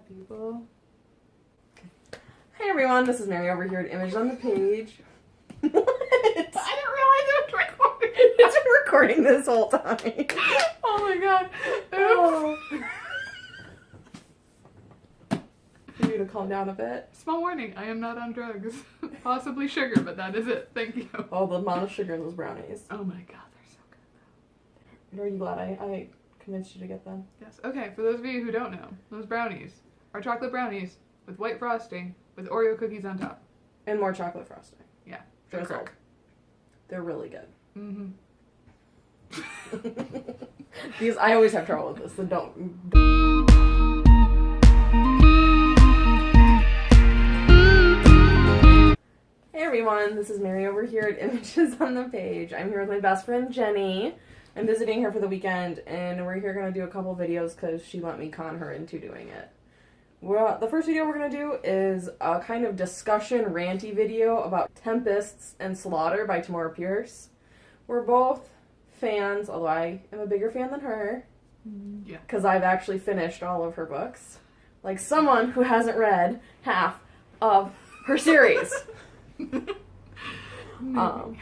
people? Hey everyone, this is Mary over here at Image on the Page. I didn't realize it was recording. It's been recording this whole time. oh my god. Oh. You need to calm down a bit. Small warning, I am not on drugs. Possibly sugar, but that is it. Thank you. Oh, the amount of sugar in those brownies. Oh my god, they're so good. Are you glad I, I convinced you to get them? Yes. Okay, for those of you who don't know, those brownies are chocolate brownies with white frosting with Oreo cookies on top. And more chocolate frosting. Yeah. They're Drizzled. They're really good. Mm-hmm. These I always have trouble with this, so don't. Hey everyone, this is Mary over here at Images on the Page. I'm here with my best friend Jenny. I'm visiting her for the weekend, and we're here gonna do a couple videos because she let me con her into doing it. Well, the first video we're gonna do is a kind of discussion ranty video about Tempests and Slaughter by Tamora Pierce. We're both fans, although I am a bigger fan than her Yeah. because I've actually finished all of her books. Like someone who hasn't read half of her series. Um,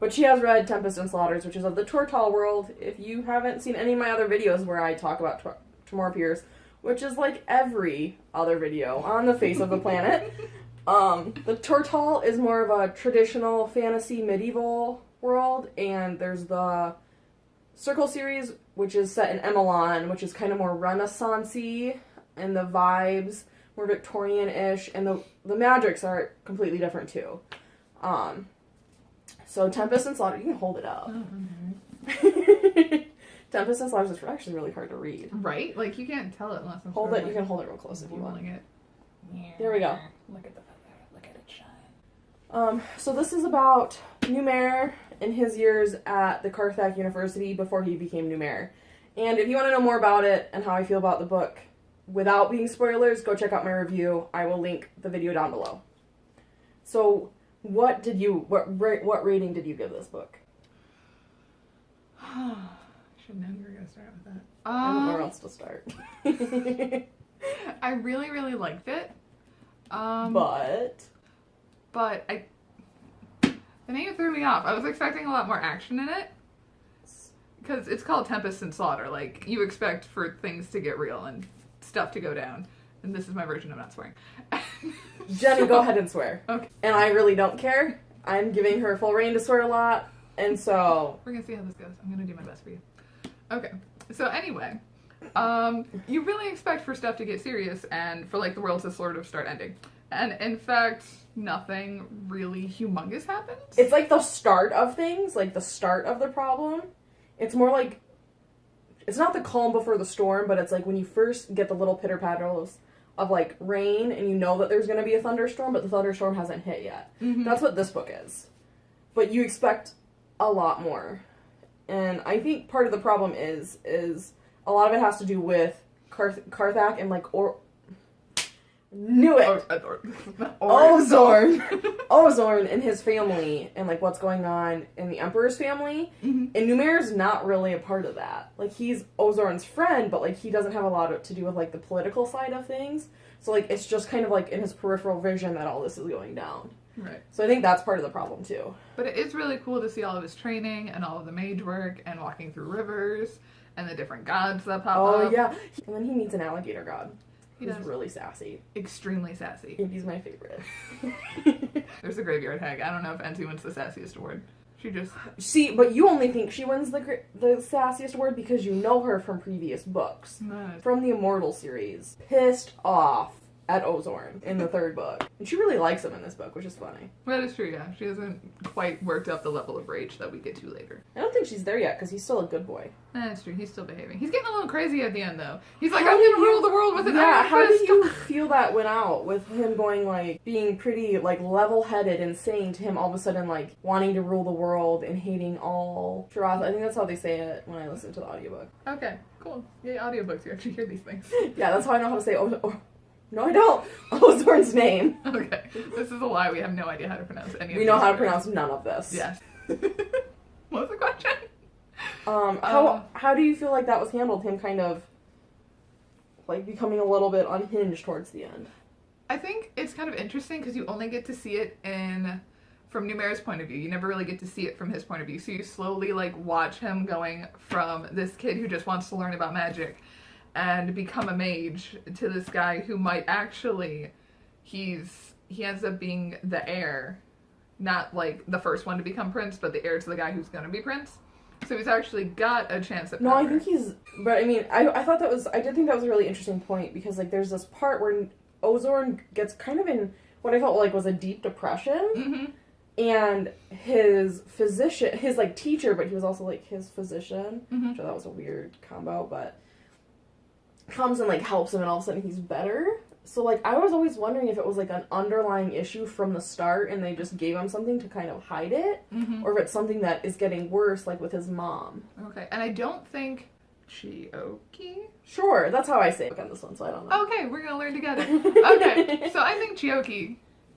but she has read Tempest and Slaughters, which is of the Tortall world. If you haven't seen any of my other videos where I talk about Tor- Tamora Pierce, which is like every other video on the face of the planet, um, the Tortall is more of a traditional fantasy medieval world, and there's the Circle series, which is set in Emelan, which is kind of more Renaissance-y, and the vibes more Victorian-ish, and the the magics are completely different too. Um, so Tempest and Slaughter, you can hold it up. Tempest and Slaughter is actually really hard to read. Right? Like you can't tell it unless I'm Hold it. of, You can hold it real close if you want. whirling it. There we go. Look at the feather. Look at it shine. Um, so this is about Numair in his years at the Carthak University before he became Numair. And if you want to know more about it and how I feel about the book without being spoilers, go check out my review. I will link the video down below. So, what did you what ra- what rating did you give this book? Should know you were gonna start with that. I don't know where Um, else to start. I really, really liked it. Um, but but I the name threw me off. I was expecting a lot more action in it because it's called Tempest and Slaughter. Like you expect for things to get real and stuff to go down. And this is my version of not swearing. Jenny, go ahead and swear. Okay. And I really don't care. I'm giving her full reign to swear a lot, and so We're gonna see how this goes. I'm gonna do my best for you. Okay. So anyway, um, you really expect for stuff to get serious and for like the world to sort of start ending. And in fact, nothing really humongous happens. it's like the start of things, like the start of the problem. It's more like it's not the calm before the storm, but it's like when you first get the little pitter patters of like rain and you know that there's going to be a thunderstorm, but the thunderstorm hasn't hit yet. Mhm. That's what this book is. But you expect a lot more. And I think part of the problem is is a lot of it has to do with Karth- Karthak and like or knew it. Or- or- Ozorne. Ozorne and his family and like what's going on in the Emperor's family. Mhm. And Numair's not really a part of that. Like he's Ozorne's friend, but like he doesn't have a lot to do with like the political side of things. So like it's just kind of like in his peripheral vision that all this is going down. Right. So I think that's part of the problem too. But it is really cool to see all of his training and all of the mage work and walking through rivers and the different gods that pop Oh up. Oh yeah. And then he meets an alligator god. He He's does. really sassy. Extremely sassy. I he's my favorite. There's a graveyard hag. I don't know if NC wins the sassiest award. She just See, but you only think she wins the gr- the sassiest award because you know her from previous books. no, from the Immortal series, pissed off at Ozorne in the third book. And she really likes him in this book, which is funny. that is true. Yeah, she hasn't quite worked up the level of rage that we get to later. I don't think she's there yet because he's still a good boy. That's true. He's still behaving. He's getting a little crazy at the end though. He's like, How I'm gonna rule the world with an yeah, iron how fist. did you feel that went out with him going like being pretty like level-headed and saying to him all of a sudden like wanting to rule the world and hating all Shirath. I think that's how they say it when I listen to the audiobook. Okay, cool. Yay, audiobooks. You actually hear these things. Yeah, that's how I know how to say oh, oh no I don't. Ozorne's name. Okay, this is a lie. We have no idea how to pronounce any of We know how to pronounce none of this. Yes. what was the question? Um, how Uh, how do you feel like that was handled? Him kind of like becoming a little bit unhinged towards the end. I think it's kind of interesting because you only get to see it in from Numair's point of view. You never really get to see it from his point of view. So you slowly like watch him going from this kid who just wants to learn about magic and become a mage to this guy who might actually he's he ends up being the heir, not like the first one to become prince, but the heir to the guy who's gonna be prince. So he's actually got a chance at No. I think he's. But I mean, I, I thought that was. I did think that was a really interesting point because like there's this part where Ozorne gets kind of in what I felt like was a deep depression, hmm and his physician, his like teacher, but he was also like his physician. hmm Which I thought was a weird combo, but comes and like helps him, and all of a sudden he's better. So like I was always wondering if it was like an underlying issue from the start, and they just gave him something to kind of hide it, hmm or if it's something that is getting worse, like with his mom. Okay, and I don't think Chioke. Sure, that's how I say it on this one, so I don't know. Okay, we're gonna learn together. Okay, so I think Chioke,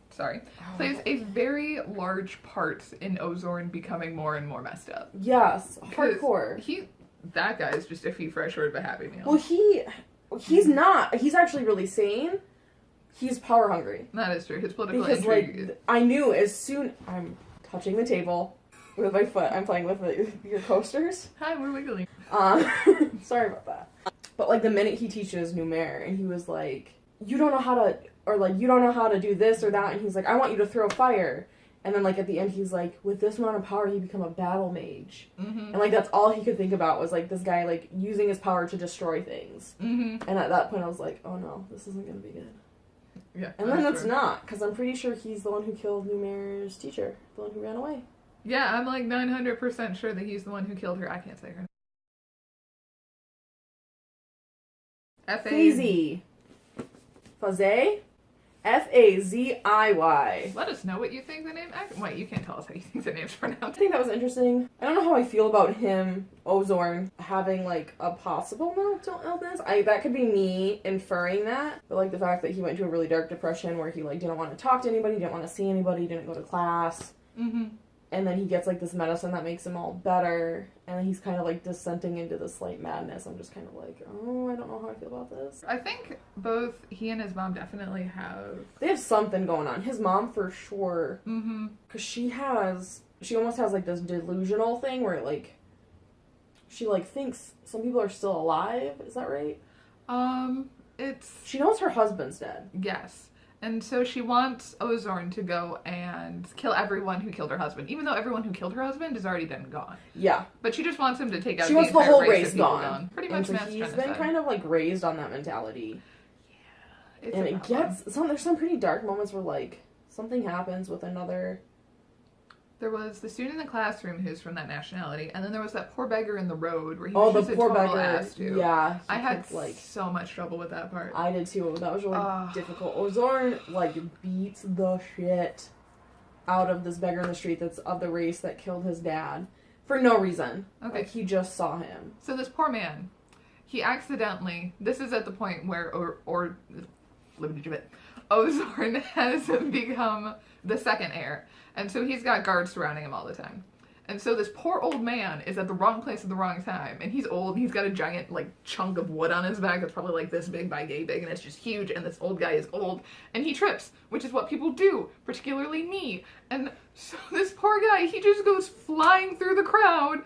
sorry, plays a very large part in Ozorne becoming more and more messed up. Yes, hardcore. He, that guy is just a few fresh word of a happy meal. Well, he he's not. He's actually really sane. He's power hungry that is true. His political because like intrigue. th- I knew as soon I'm touching the table with my foot. I'm playing with the, your coasters. Hi, we're wiggling. Um, sorry about that. But like the minute he teaches Numair, and he was like, "You don't know how to," or like, "You don't know how to do this or that," and he's like, "I want you to throw fire." And then like at the end, he's like, "With this amount of power, you become a battle mage." hmm And like that's all he could think about was like this guy like using his power to destroy things. hmm And at that point, I was like, "Oh no, this isn't gonna be good." Yeah. And then that's it's not, because I'm pretty sure he's the one who killed Numair's teacher, the one who ran away. Yeah, I'm like 900% sure that he's the one who killed her. I can't say her. F A Fazy. F A Z I Y. Let us know what you think the name. Wait, you can't tell us how you think the name's pronounced. I think that was interesting. I don't know how I feel about him, Ozorne, having like a possible mental illness. I that could be me inferring that, but like the fact that he went to a really dark depression where he like didn't want to talk to anybody, didn't want to see anybody, didn't go to class, Mm-hmm. And then he gets like this medicine that makes him all better, and then he's kind of like dissenting into this like madness. I'm just kind of like, oh, I don't know how I feel about this. I think both he and his mom definitely have. They have something going on. His mom for sure Mm-hmm. because she has she almost has like this delusional thing where like she like thinks some people are still alive is that right Um, it's she knows her husband's dead yes, and so she wants Ozorne to go and kill everyone who killed her husband, even though everyone who killed her husband is already and gone. yeah. But she just wants him to take out she the wants the whole race, race people gone. Pretty and much so he's been kind of like raised on that mentality. It's and it gets some there's some pretty dark moments where like something happens with another There was the student in the classroom who's from that nationality, and then there was that poor beggar in the road where he oh was the just poor a total beggar ass yeah I had kept, like so much trouble with that part. I did too. That was really Ah. difficult. Ozorne like beats the shit out of this beggar in the street that's of the race that killed his dad for no reason. Okay. Like he just saw him. So this poor man, he accidentally. This is at the point where or or Ozorne has become the second heir, and so he's got guards surrounding him all the time. And so this poor old man is at the wrong place at the wrong time, and he's old. And he's got a giant like chunk of wood on his back that's probably like this big by gay big, and it's just huge. And this old guy is old, and he trips, which is what people do, particularly me. And so this poor guy, he just goes flying through the crowd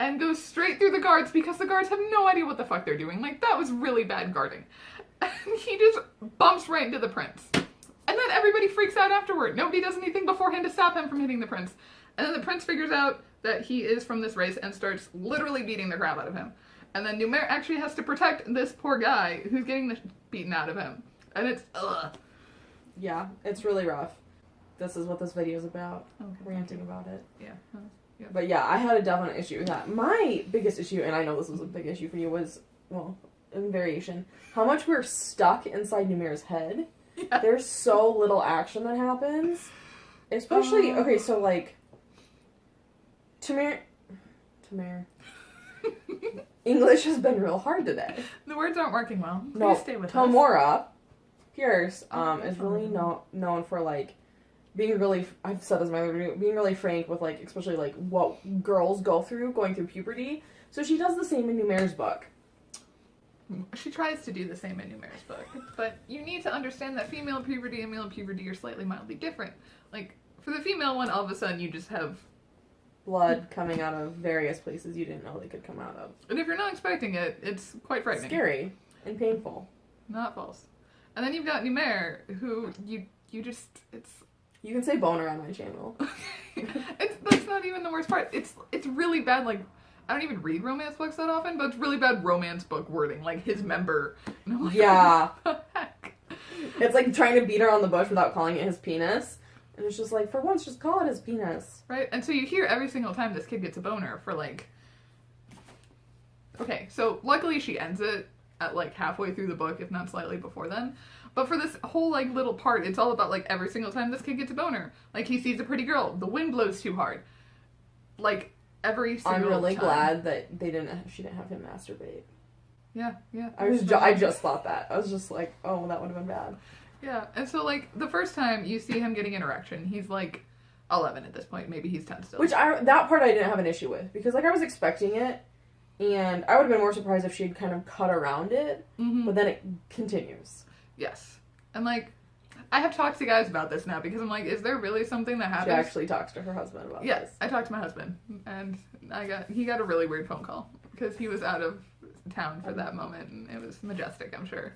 and goes straight through the guards because the guards have no idea what the fuck they're doing. Like that was really bad guarding. And he just bumps right into the prince. And then everybody freaks out afterward. Nobody does anything beforehand to stop him from hitting the prince. And then the prince figures out that he is from this race and starts literally beating the crap out of him. And then Numair actually has to protect this poor guy who's getting the beaten out of him. And it's ugh. Yeah, it's really rough. This is what this video is about. Okay. Ranting about it. Yeah. yeah. But yeah, I had a definite issue with that. My biggest issue, and I know this was a big issue for you, was well, variation, how much we're stuck inside Numair's head. Yeah. There's so little action that happens. Especially Uh. okay, so like Tamir Tamir English has been real hard today. The words aren't working well. Please No, stay with us. Tamora Pierce um is really no, known for like being really I've said this in my other video, being really frank with like especially like what girls go through going through puberty. So she does the same in Numair's book. she tries to do the same in Numair's book, but you need to understand that female puberty and male puberty are slightly mildly different. Like for the female one, all of a sudden you just have, Blood coming out of various places you didn't know they could come out of. and if you're not expecting it, it's quite frightening. Scary and painful. Not false. And then you've got Numair, who you you just it's You can say boner on my channel. it's that's not even the worst part. It's it's really bad. Like I don't even read romance books that often, but it's really bad romance book wording. Like his member. And I'm like, Yeah. what the heck? It's like trying to beat her on the bush without calling it his penis. And it's just like, for once, just call it his penis. Right? And so you hear every single time this kid gets a boner for like. Okay, so luckily she ends it at like halfway through the book, if not slightly before then. But for this whole like little part, it's all about like every single time this kid gets a boner. Like he sees a pretty girl, the wind blows too hard. Like every single I'm really time. glad that they didn't. She didn't have him masturbate. Yeah, yeah. I was. Ju- I just thought that. I was just like, oh, that would have been bad. Yeah, and so like the first time you see him getting an erection, he's like eleven at this point. Maybe he's ten still. Which I that part I didn't have an issue with because like I was expecting it, and I would have been more surprised if she had kind of cut around it. Mhm. But then it continues. Yes, and like I have talked to guys about this now because I'm like, is there really something that happened? She actually talks to her husband about Yes, this. I talked to my husband, and I got he got a really weird phone call because he was out of town for that moment, and it was majestic, I'm sure.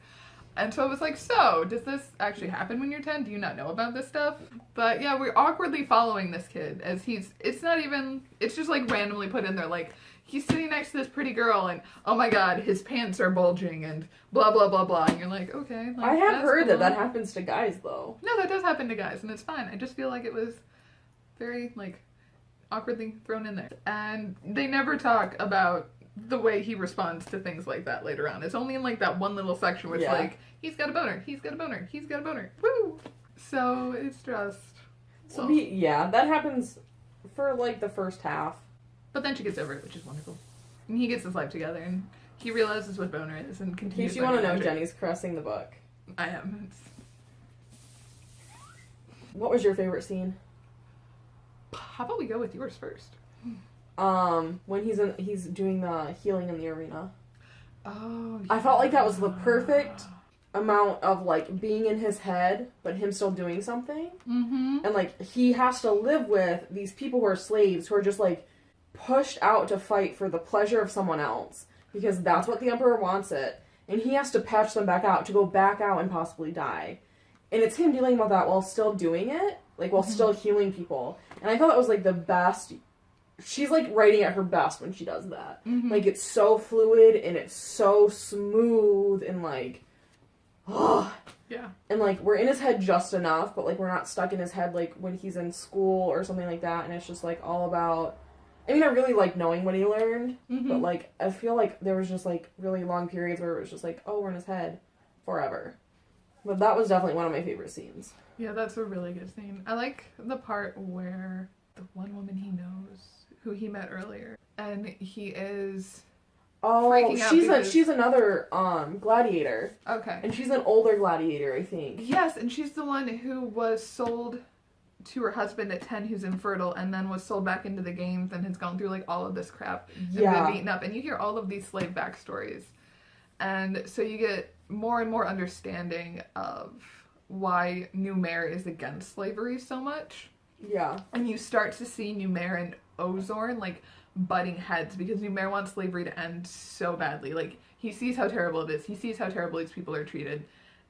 And so I was like, so does this actually happen when you're 10? Do you not know about this stuff? But yeah, we're awkwardly following this kid as he's. It's not even. It's just like randomly put in there, like he's sitting next to this pretty girl, and oh my god, his pants are bulging, and blah blah blah blah. And you're like, okay. Like, I have heard that cool. that happens to guys though. No, that does happen to guys, and it's fine. I just feel like it was very like awkwardly thrown in there, and they never talk about the way he responds to things like that later on. It's only in like that one little section where it's Yeah. like he's got a boner, he's got a boner, he's got a boner, woo. So it's just. So well, be, yeah, that happens for like the first half. But then she gets over it, which is wonderful. And he gets his life together, and he realizes what boner is, and In continues. case you want to know. Jenny's caressing the book. I am. It's, What was your favorite scene? how about we go with yours first? Um, when he's in, he's doing the healing in the arena. Oh. I felt like that was the perfect amount of like being in his head, but him still doing something. Mm-hmm. And like he has to live with these people who are slaves who are just like pushed out to fight for the pleasure of someone else because that's what the emperor wants it. And he has to patch them back out to go back out and possibly die. And it's him dealing with that while still doing it, like while still healing people. And I thought that was like the best. She's like writing at her best when she does that. Mhm. Like it's so fluid and it's so smooth and like, oh, Yeah. and like we're in his head just enough, but like we're not stuck in his head like when he's in school or something like that. And it's just like all about. I mean, I really like knowing what he learned, Mm-hmm. but like I feel like there was just like really long periods where it was just like, oh, we're in his head forever. But that was definitely one of my favorite scenes. Yeah, that's a really good scene. I like the part where the one woman he knows, who he met earlier, and he is Oh, she's a, she's another um gladiator, okay. and she's an older gladiator, I think. Yes, and she's the one who was sold to her husband at ten, who's infertile, and then was sold back into the games and has gone through like all of this crap and Yeah. been beaten up. And you hear all of these slave backstories, and so you get more and more understanding of why Numair is against slavery so much. Yeah. and you start to see Numair and Ozorne like butting heads because Numair wants slavery to end so badly. Like he sees how terrible it is. He sees how terrible these people are treated,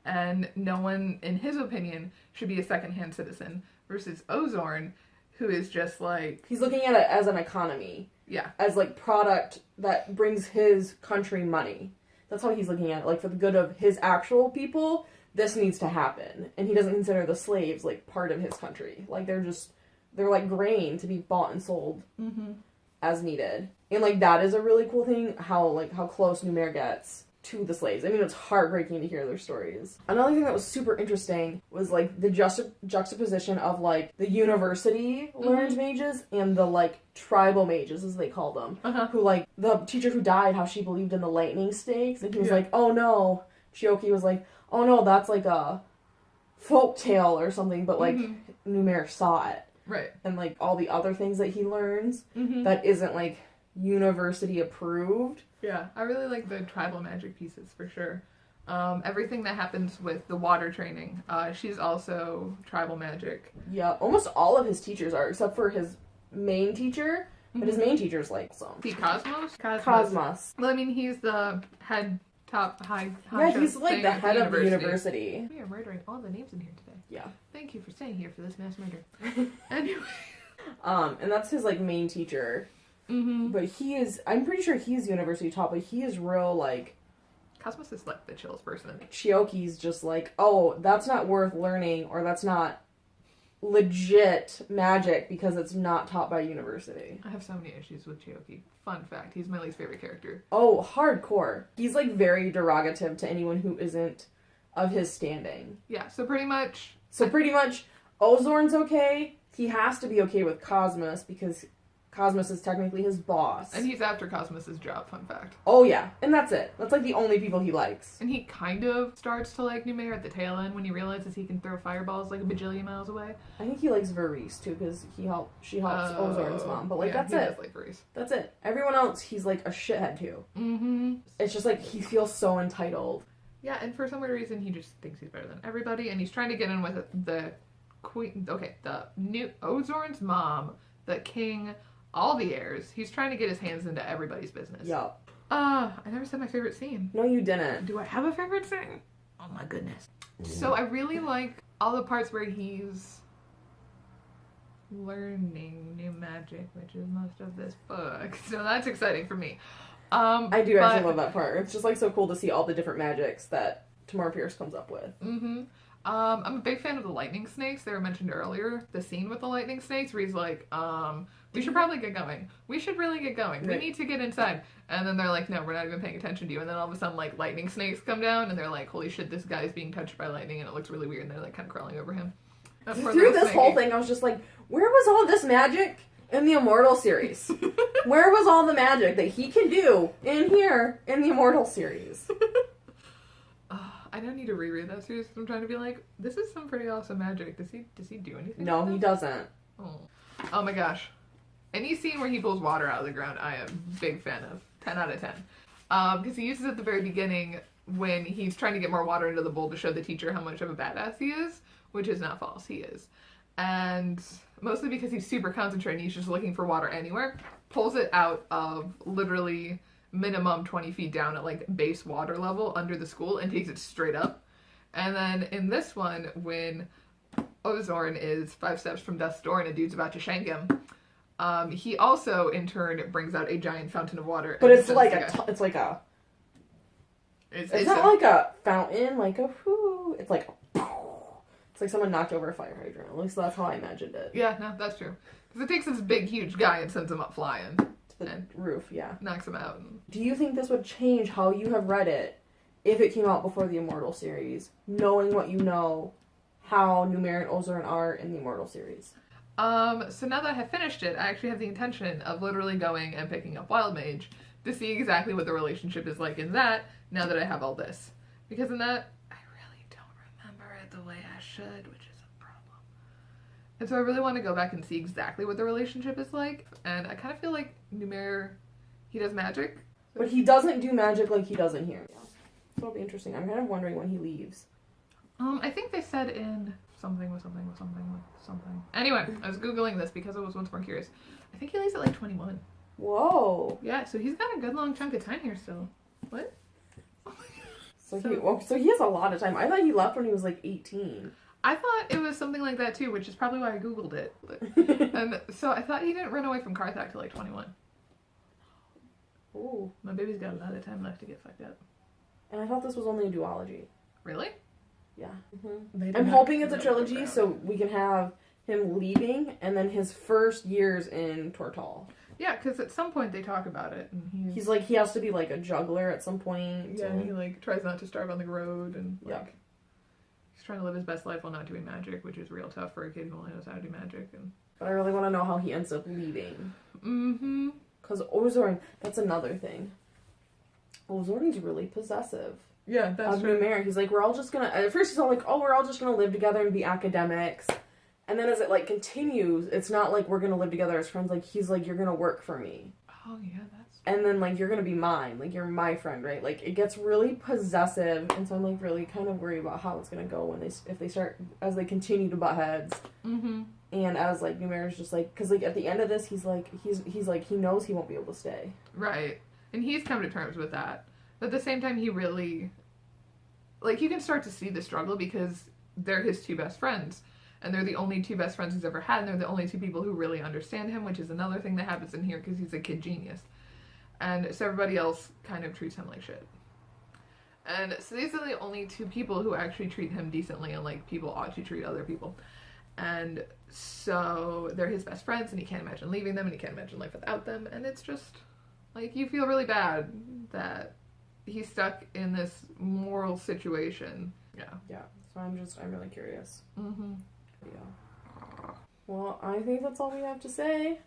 and no one, in his opinion, should be a secondhand citizen. Versus Ozorne, who is just like, He's looking at it as an economy, yeah, as like product that brings his country money. That's how he's looking at it. Like for the good of his actual people, this needs to happen. And he doesn't consider the slaves like part of his country. Like they're just they're like grain to be bought and sold mm-hmm. as needed. And like that is a really cool thing how like how close Numair gets to the slaves. I mean it's heartbreaking to hear their stories. Another thing that was super interesting was like the juxta- juxtaposition of like the university learned mages and the like tribal mages as they call them. Uh-huh. Who like the teacher who died how she believed in the lightning stakes and he was Yeah. like, "Oh no." Chioke was like, "Oh no, that's like a folk tale or something," but like Mhm. Numair saw it right, and like all the other things that he learns mm-hmm. that isn't like university approved Yeah, I really like the tribal magic pieces for sure. Um, everything that happens with the water training, uh, she's also tribal magic. Yeah, almost all of his teachers are, except for his main teacher. But his main teacher's like some The Cosmas? Cosmas. Cosmas. Well, I mean, he's the head, top, high. Yeah, he's like thing the at head of the university. We are murdering all the names in here today. Yeah. Thank you for staying here for this mass murder. anyway. Um, and that's his like main teacher. Mm-hmm. But he is I'm pretty sure he's university top, but he is real like Cosmas is like the chillest person. Chioke's just like, oh, that's not worth learning or that's not legit magic because it's not taught by university. I have so many issues with Chioke. Fun fact, he's my least favorite character. Oh, hardcore. He's like very derogative to anyone who isn't of his standing. Yeah, so pretty much. So pretty much Ozorne's okay. He has to be okay with Cosmas because Cosmas is technically his boss. And he's after Cosmas's job, fun fact. oh yeah, and that's it. That's like the only people he likes. And he kind of starts to like Numair at the tail end when he realizes he can throw fireballs like a bajillion miles away. I think he likes Varice too because he helped. She helps Oh, Ozorne's mom, but like yeah, that's he it. does like Reese. That's it. Everyone else, he's like a shithead to. Mm-hmm. It's just like he feels so entitled. Yeah, and for some weird reason, he just thinks he's better than everybody, and he's trying to get in with the queen. Okay, the new Ozorne's mom, the king, all the heirs. He's trying to get his hands into everybody's business. Yup. Uh, I never said my favorite scene. No, you didn't. Do I have a favorite scene? Oh my goodness. So I really like all the parts where he's learning new magic, which is most of this book. So that's exciting for me. Um, I do actually love that part. It's just like so cool to see all the different magics that Tamora Pierce comes up with. Mm-hmm. Um, I'm a big fan of the lightning snakes. They were mentioned earlier. The scene with the lightning snakes, where he's like, um, "We should probably get going. We should really get going. We need to get inside." And then they're like, "No, we're not even paying attention to you." And then all of a sudden, like lightning snakes come down, and they're like, "Holy shit, this guy's being touched by lightning," and it looks really weird. And they're like kind of crawling over him. Through this whole thing, I was just like, where was all this magic in the Immortal series? where was all the magic that he can do in here in the Immortal series? I don't need to reread that series. I'm trying to be like, this is some pretty awesome magic. Does he? Does he do anything? No, with he doesn't. Oh. oh my gosh. Any scene where he pulls water out of the ground, I am a big fan of. 10 out of 10. Um, because he uses it at the very beginning when he's trying to get more water into the bowl to show the teacher how much of a badass he is, which is not false. He is. And mostly because he's super concentrated, he's just looking for water anywhere, pulls it out of literally minimum 20 feet down at like base water level under the school and takes it straight up. And then in this one, when Ozorne is five steps from death's door and a dude's about to shank him. Um, he also, in turn, brings out a giant fountain of water. But it's like a, it's like a, It's, it's, it's not a- like a fountain, like a whoo. It's like, it's like someone knocked over a fire hydrant. At least that's how I imagined it. yeah, no, that's true. Because it takes this big, huge guy and sends him up flying, the And- roof, yeah. knocks him out. And... Do you think this would change how you have read it if it came out before the Immortal series, knowing what you know, how Numair and Ozorne are in the Immortal series? Um, so now that I have finished it, I actually have the intention of literally going and picking up Wild Mage to see exactly what the relationship is like in that. Now that I have all this, because in that I really don't remember it the way I should, which is a problem. And so I really want to go back and see exactly what the relationship is like. And I kind of feel like Numair, he does magic. But he doesn't do magic like he does in here. So it'll be interesting. I'm kind of wondering when he leaves. Um, I think they said in something with something with something with something. Anyway, I was googling this because I was once more curious. I think he leaves at like 21. Whoa. Yeah, so he's got a good long chunk of time here still. What? So, So- he well, so he has a lot of time. I thought he left when he was like 18. I thought it was something like that too, which is probably why I googled it. And so I thought he didn't run away from Karthak till like 21. Ooh. My baby's got a lot of time left to get fucked up. And I thought this was only a duology. Really? Yeah. They did I'm hoping it's a trilogy so we can have him leaving and then his first years in Tortall. Yeah, because at some point they talk about it, and he's, He's like he has to be like a juggler at some point. yeah, and- he like tries not to starve on the road, and like Yeah. he's trying to live his best life while not doing magic, which is real tough for a kid who only knows how to do magic. And But I really want to know how he ends up leaving. mm-hmm. Because Ozorne, that's another thing. Ozorne's really possessive Yeah, that's of true. Numair. He's like, we're all just gonna. At first, he's all like, oh, we're all just gonna live together and be academics. And then as it like continues, it's not like we're gonna live together as friends. Like he's like, you're gonna work for me. Oh yeah, that's and then like you're gonna be mine, like you're my friend, right? Like it gets really possessive, and so I'm like really kind of worried about how it's gonna go when they if they start as they continue to butt heads, Mm-hmm. And as like Numair's just like because like at the end of this he's like he's he's like he knows he won't be able to stay. Right. And he's come to terms with that. But at the same time, he really. Like, you can start to see the struggle because they're his two best friends. And they're the only two best friends he's ever had. And they're the only two people who really understand him, which is another thing that happens in here because he's a kid genius. And so everybody else kind of treats him like shit. And so these are the only two people who actually treat him decently and like people ought to treat other people. And so they're his best friends, and he can't imagine leaving them, and he can't imagine life without them. And it's just like you feel really bad that he's stuck in this moral situation. Yeah. Yeah, so I'm just I'm really curious. Mm-hmm. Yeah. Well, I think that's all we have to say.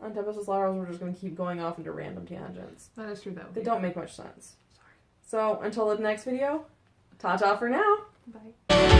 On Tempest of Slaughters, we're just gonna keep going off into random tangents. That is true, though. They don't make much sense. Sorry. So until the next video, ta ta for now. Bye.